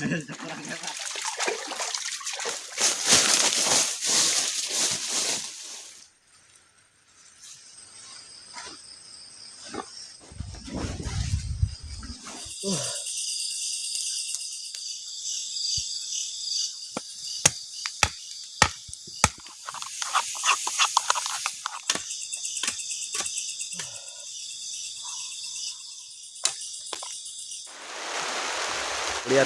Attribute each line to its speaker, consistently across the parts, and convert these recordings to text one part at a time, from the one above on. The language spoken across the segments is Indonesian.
Speaker 1: ご覧
Speaker 2: ください。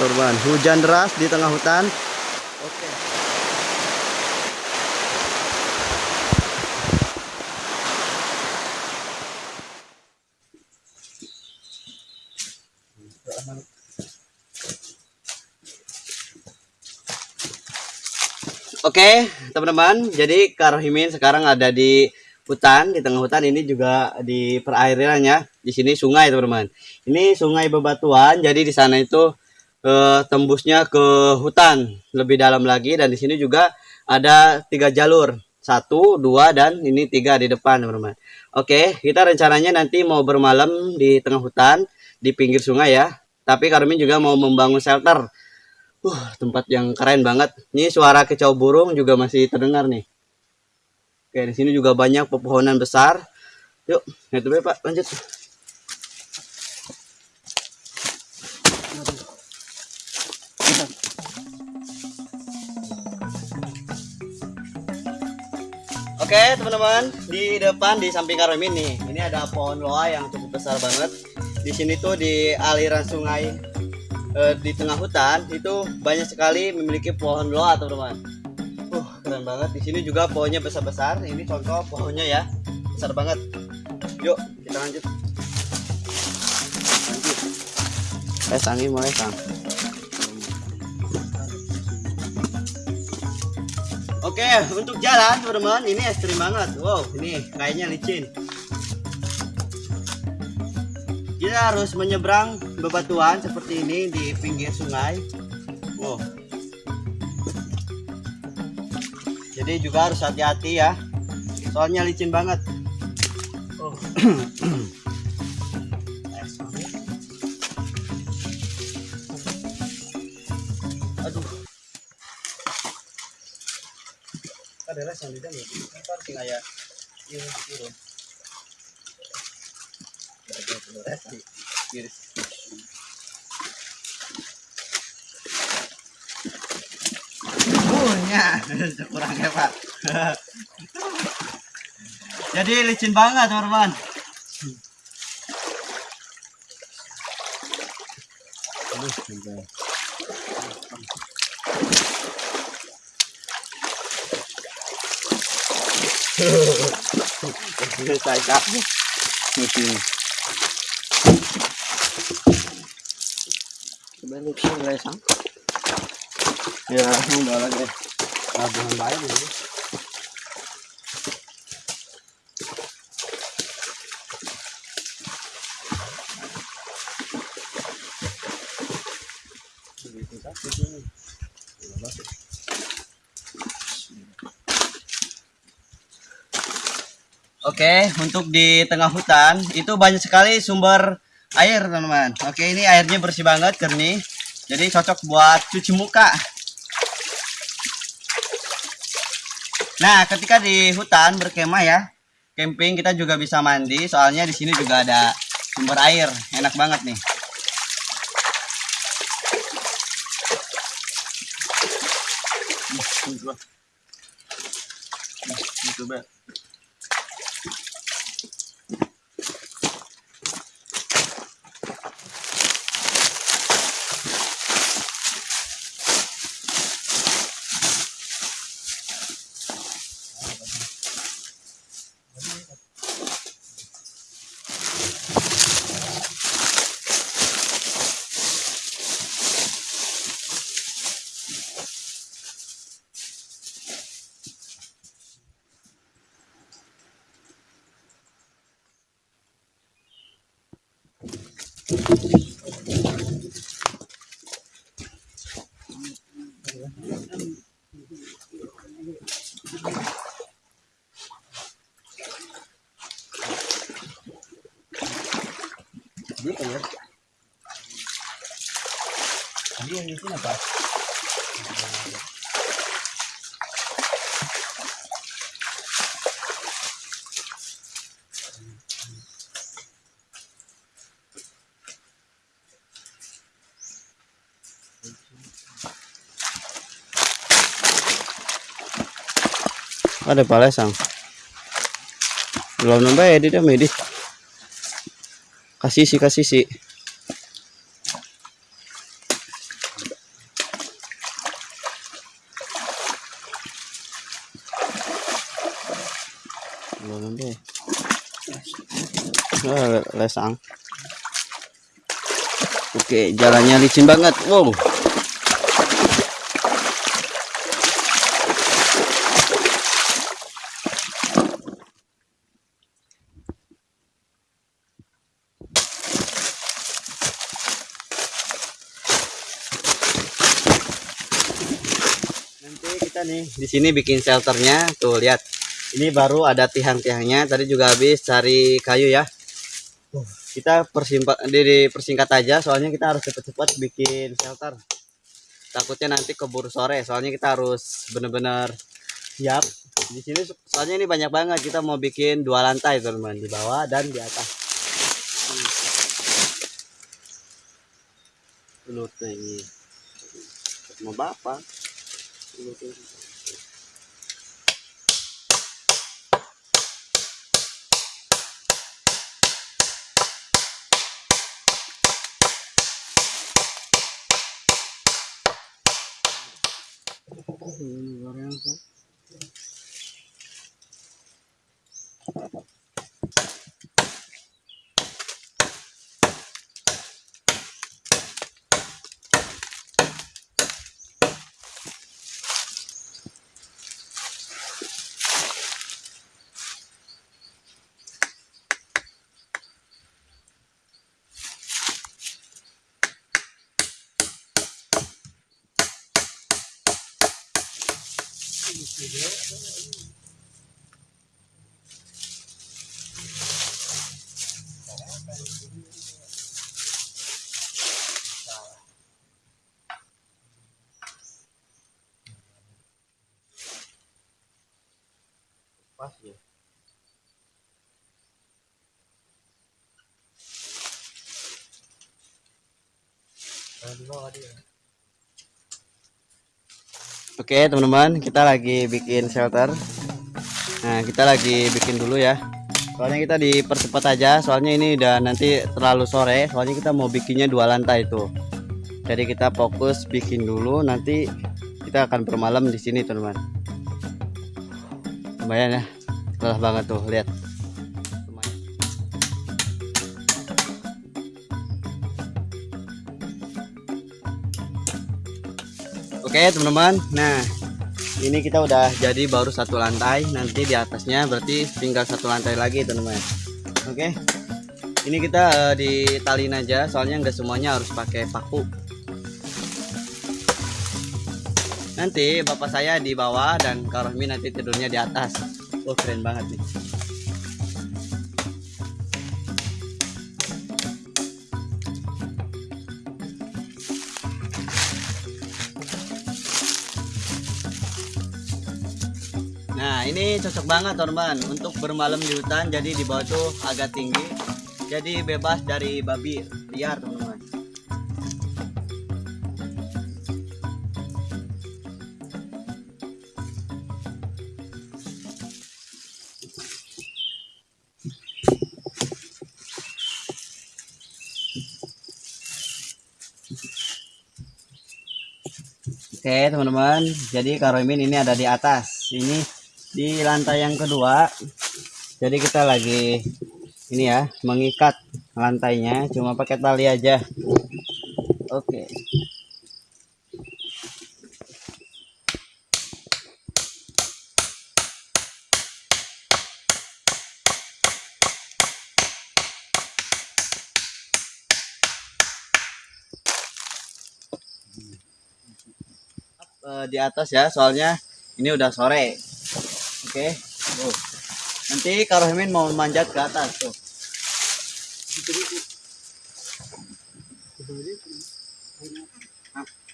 Speaker 2: Teman, hujan deras di tengah hutan. Oke. Oke, teman-teman. Jadi Karohimin sekarang ada di hutan, di tengah hutan ini juga di perairannya. Di sini sungai, teman-teman. Ini sungai bebatuan. Jadi di sana itu eh, tembusnya ke hutan lebih dalam lagi dan di sini juga ada tiga jalur. Satu dua dan ini tiga di depan teman-teman. Oke kita rencananya nanti mau bermalam di tengah hutan di pinggir sungai ya. Tapi Karmin juga mau membangun shelter. Uh tempat yang keren banget. Ini suara kicau burung juga masih terdengar nih. Oke di sini juga banyak pepohonan besar. Yuk itu pak. Lanjut Oke teman-teman di depan di samping Karomin nih ini ada pohon loa yang cukup besar banget. Di sini tuh di aliran sungai eh, di tengah hutan itu banyak sekali memiliki pohon loa teman-teman. Uh keren banget. Di sini juga pohonnya besar-besar. Ini contoh pohonnya ya besar banget. Yuk kita lanjut. Lanjut. Eh sangi mulai sang Oke, untuk jalan teman-teman, ini ekstrim banget. Wow, ini kayaknya licin. Kita harus menyeberang bebatuan seperti ini di pinggir sungai. Wow. Jadi juga harus hati-hati ya. Soalnya licin banget. Oh. di iris punya kurang hebat. Jadi licin banget teman-teman. Aduh, Sai cắt Bên lúc xin lên sẵn Giờ không đợi lên À, đường bãi rồi Oke, untuk di tengah hutan itu banyak sekali sumber air, teman-teman. Oke, ini airnya bersih banget, jernih. Jadi cocok buat cuci muka. Nah, ketika di hutan berkemah ya, camping kita juga bisa mandi. Soalnya di sini juga ada sumber air, enak banget nih. Coba. Ada palesang. Belum nambah ya dia medi. Kasih sih kasih sih. Belum nambah. ya. Ah, lesang. Oke, jalannya licin banget. Wow. Nanti kita nih di sini bikin shelternya. Tuh lihat. Ini baru ada tiang-tiangnya. Tadi juga habis cari kayu ya. Kita persimpat di persingkat aja soalnya kita harus cepet-cepet bikin shelter. Takutnya nanti keburu sore soalnya kita harus bener-bener siap. Di sini soalnya ini banyak banget. Kita mau bikin dua lantai teman-teman di bawah dan di atas. Lutnya ini mau bapak. Thank you. Oke teman-teman kita lagi bikin shelter. Nah kita lagi bikin dulu ya. Soalnya kita dipercepat aja. Soalnya ini udah nanti terlalu sore. Soalnya kita mau bikinnya dua lantai tuh Jadi kita fokus bikin dulu. Nanti kita akan bermalam di sini teman-teman. Lumayan ya. Lelah banget tuh lihat Oke teman-teman. Nah ini kita udah jadi baru satu lantai. Nanti di atasnya berarti tinggal satu lantai lagi teman-teman. Oke. Ini kita eh, ditalin aja soalnya nggak semuanya harus pakai paku. Nanti bapak saya di bawah dan Kak Rohmi nanti tidurnya di atas. Oh keren banget nih ini cocok banget teman untuk bermalam di hutan jadi di bawah tuh agak tinggi. Jadi bebas dari babi liar teman-teman. Oke teman-teman. Jadi Karomin ini ada di atas. Ini di lantai yang kedua jadi kita lagi ini ya mengikat lantainya cuma pakai tali aja. Oke. Eh, di atas ya soalnya ini udah sore oke. Tuh. nanti Karohimin mau manjat ke atas tuh.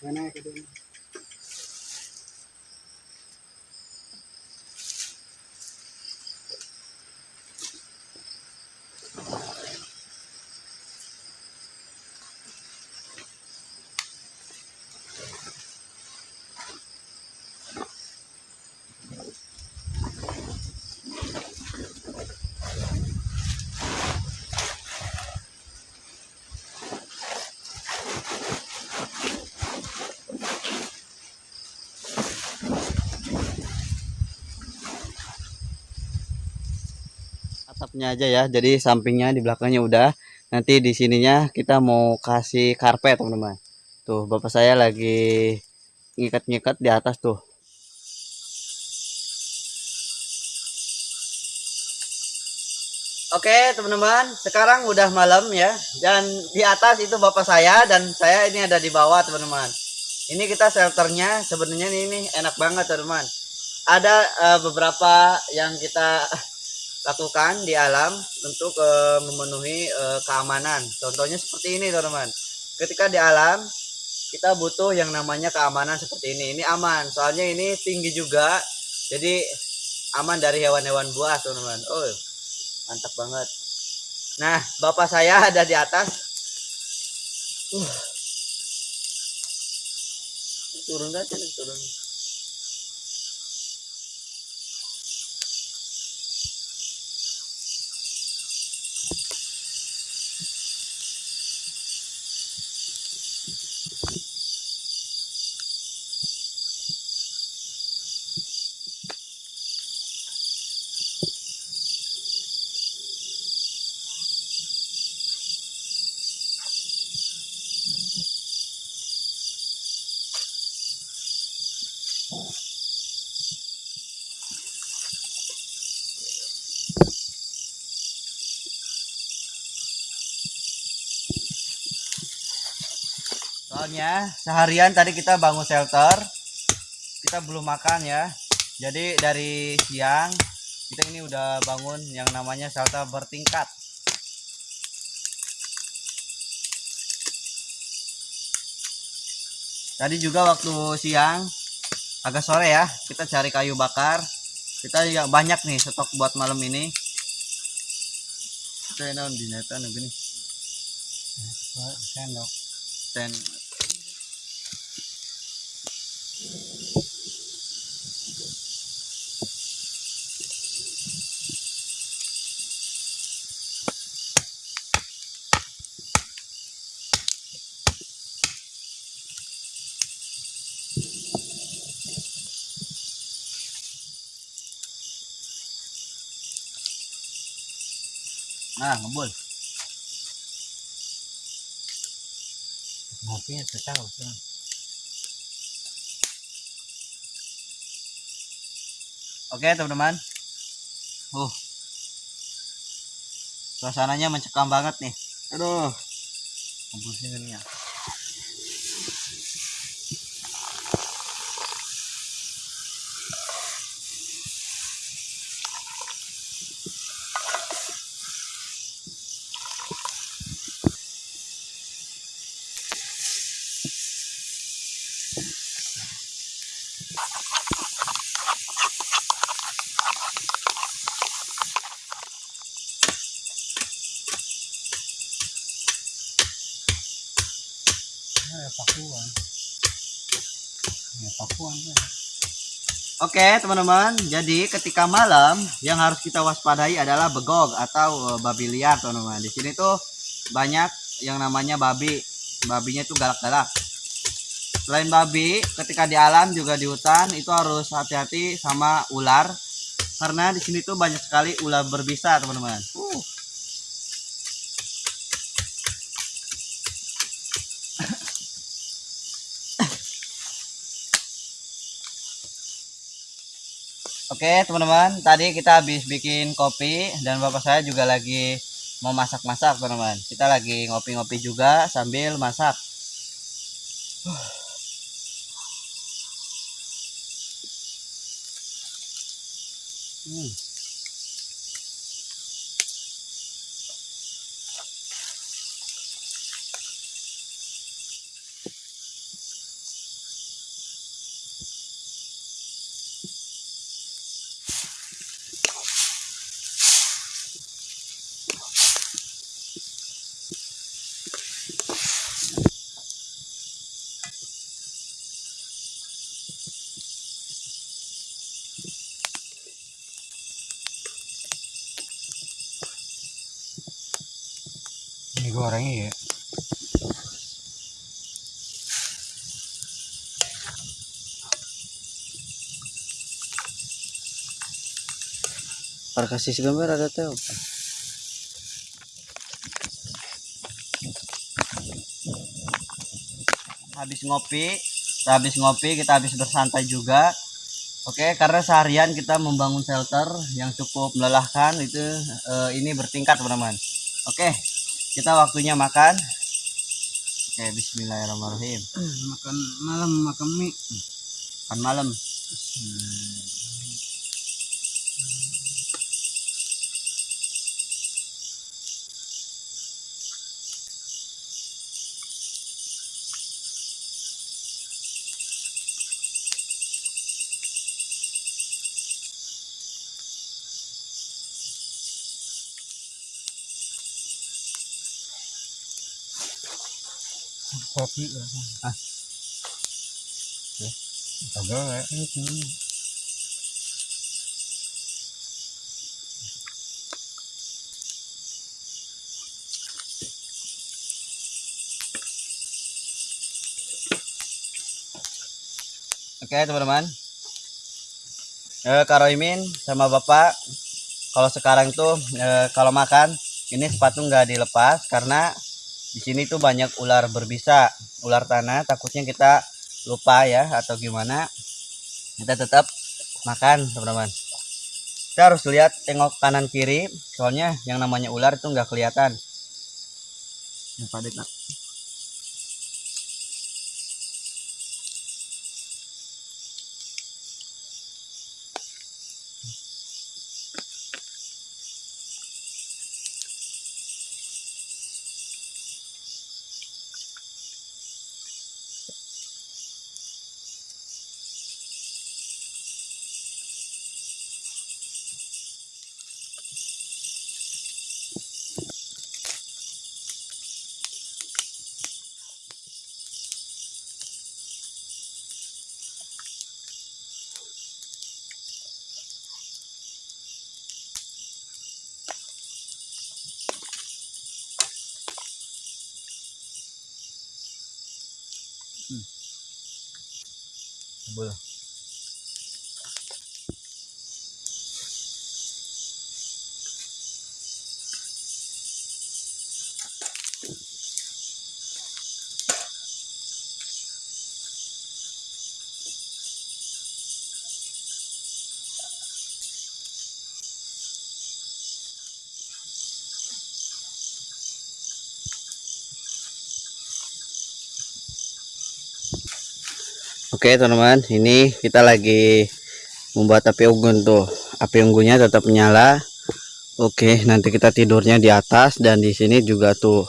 Speaker 1: Mana
Speaker 2: atapnya aja ya. Jadi sampingnya di belakangnya udah. Nanti di sininya kita mau kasih karpet teman-teman. Tuh bapak saya lagi ngikat-ngikat di atas tuh. Oke teman-teman. Sekarang udah malam ya. Dan di atas itu bapak saya dan saya ini ada di bawah teman-teman. Ini kita shelternya. Sebenarnya ini, enak banget teman-teman. Ada eh, beberapa yang kita lakukan di alam untuk eh, memenuhi eh, keamanan. Contohnya seperti ini, teman-teman. Ketika di alam, kita butuh yang namanya keamanan seperti ini. Ini aman, soalnya ini tinggi juga, jadi aman dari hewan-hewan buas, teman-teman. Oh, mantap banget. Nah, bapak saya ada di atas. Uh. Turun aja, turun. Soalnya seharian tadi kita bangun shelter, kita belum makan ya. Jadi dari siang kita ini udah bangun yang namanya shelter bertingkat. Tadi juga waktu siang agak sore ya, kita cari kayu bakar. Kita ya banyak nih stok buat malam ini. Kita di neta gini.
Speaker 1: Sendok.
Speaker 2: Nah, ngebul.
Speaker 1: Ngopinya tetap.
Speaker 2: Oke, teman-teman. Uh. Suasananya mencekam banget nih. Aduh. Ngebulnya ini ya.
Speaker 1: Pakuan. Ya.
Speaker 2: Oke, teman-teman. Jadi ketika malam yang harus kita waspadai adalah begog atau eh, babi liar, teman-teman. Di sini tuh banyak yang namanya babi. Babinya itu galak-galak. Selain babi, ketika di alam juga di hutan itu harus hati-hati sama ular karena di sini tuh banyak sekali ular berbisa, teman-teman. Uh. Oke teman-teman, tadi kita habis bikin kopi dan bapak saya juga lagi mau masak-masak teman-teman. Kita lagi ngopi-ngopi juga sambil masak. Hmm.
Speaker 1: Digoreng ya
Speaker 2: Para kasih gambar ada teh apa? Habis ngopi, kita habis ngopi, kita habis bersantai juga. Oke, karena seharian kita membangun shelter yang cukup melelahkan itu eh, ini bertingkat teman-teman. Oke, kita waktunya makan. Oke, Bismillahirrahmanirrahim.
Speaker 1: makan malam makan mie
Speaker 2: Makan malam.
Speaker 1: Kopi
Speaker 2: Ah.
Speaker 1: Agak ya.
Speaker 2: Oke teman-teman. Eh, Kak Roimin sama Bapak, kalau sekarang tuh eh, kalau makan ini sepatu nggak dilepas karena di sini tuh banyak ular berbisa, ular tanah. Takutnya kita lupa ya atau gimana. Kita tetap makan teman-teman. Kita harus lihat tengok kanan kiri, soalnya yang namanya ular itu nggak kelihatan. Yang padat, 뭐야? Oke teman-teman, ini kita lagi membuat api unggun tuh. Api unggunnya tetap menyala. Oke, nanti kita tidurnya di atas dan di sini juga tuh.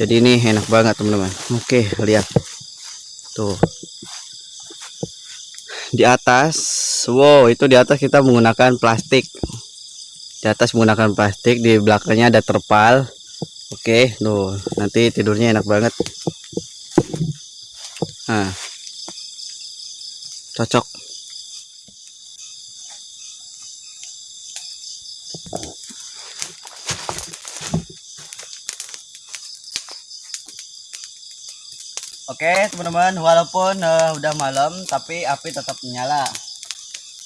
Speaker 2: Jadi ini enak banget teman-teman. Oke, lihat. Tuh. Di atas, wow, itu di atas kita menggunakan plastik. Di atas menggunakan plastik, di belakangnya ada terpal. Oke, tuh. Nanti tidurnya enak banget. Nah, cocok. Oke teman-teman walaupun eh, udah malam tapi api tetap menyala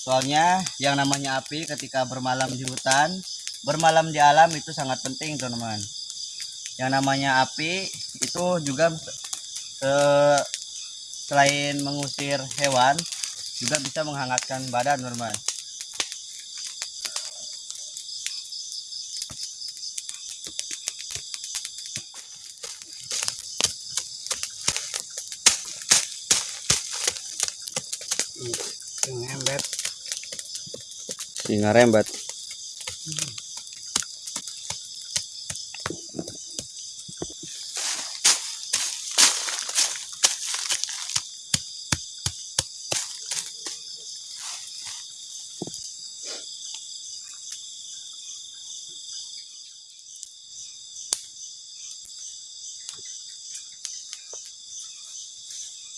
Speaker 2: soalnya yang namanya api ketika bermalam di hutan bermalam di alam itu sangat penting teman-teman. Yang namanya api itu juga eh, selain mengusir hewan juga bisa menghangatkan badan teman-teman
Speaker 1: Yang embet.
Speaker 2: singa rembat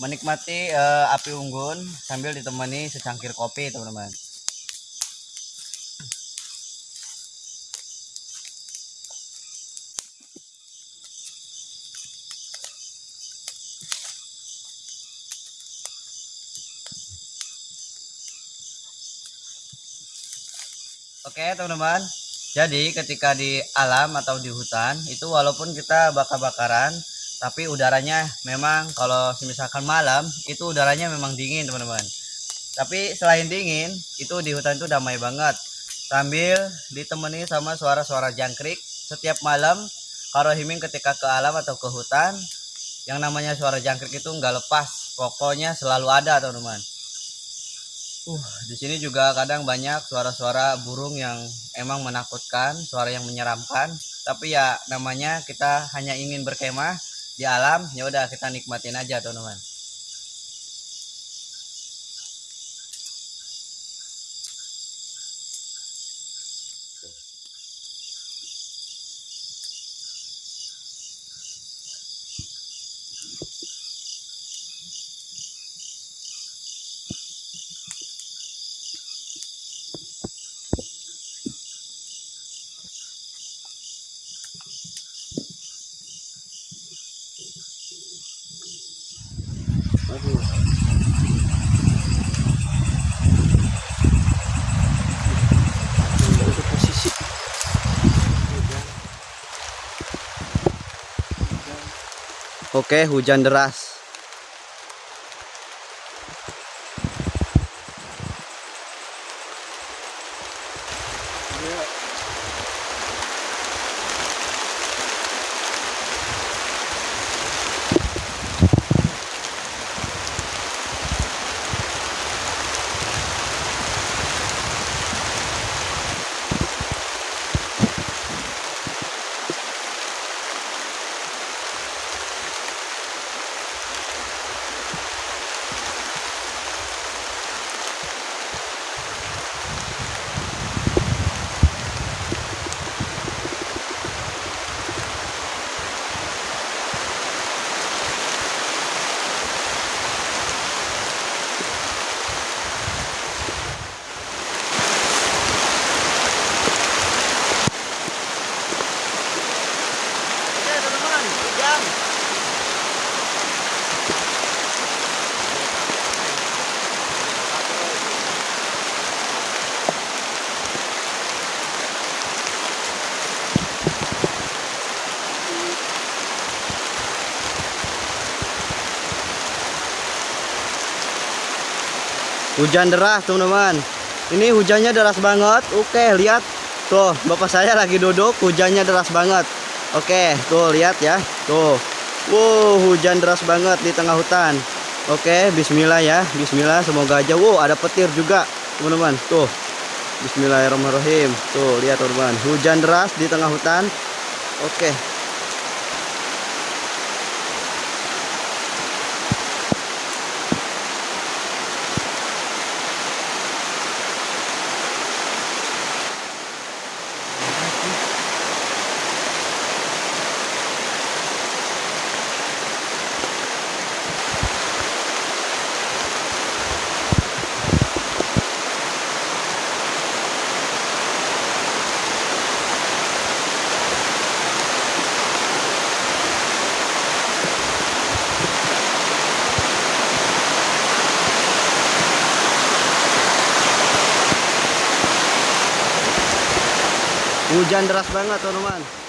Speaker 2: menikmati uh, api unggun sambil ditemani secangkir kopi teman-teman. Oke teman-teman, jadi ketika di alam atau di hutan itu walaupun kita bakar-bakaran tapi udaranya memang kalau misalkan malam itu udaranya memang dingin teman-teman. Tapi selain dingin, itu di hutan itu damai banget. Sambil ditemani sama suara-suara jangkrik setiap malam. Kalau Himing ketika ke alam atau ke hutan, yang namanya suara jangkrik itu nggak lepas. Pokoknya selalu ada teman-teman. Uh, di sini juga kadang banyak suara-suara burung yang emang menakutkan, suara yang menyeramkan. Tapi ya namanya kita hanya ingin berkemah di alam, ya udah kita nikmatin aja teman-teman. Oke, hujan deras. Oke, teman-teman, hujan. Hujan deras teman-teman. Ini hujannya deras banget. Oke lihat. Tuh bapak saya lagi duduk Hujannya deras banget. Oke tuh lihat ya. Tuh. Wow hujan deras banget di tengah hutan. Oke bismillah ya. Bismillah semoga aja. Wow ada petir juga teman-teman. Tuh. Bismillahirrahmanirrahim. Tuh lihat teman-teman. Hujan deras di tengah hutan. Oke Hujan deras banget teman-teman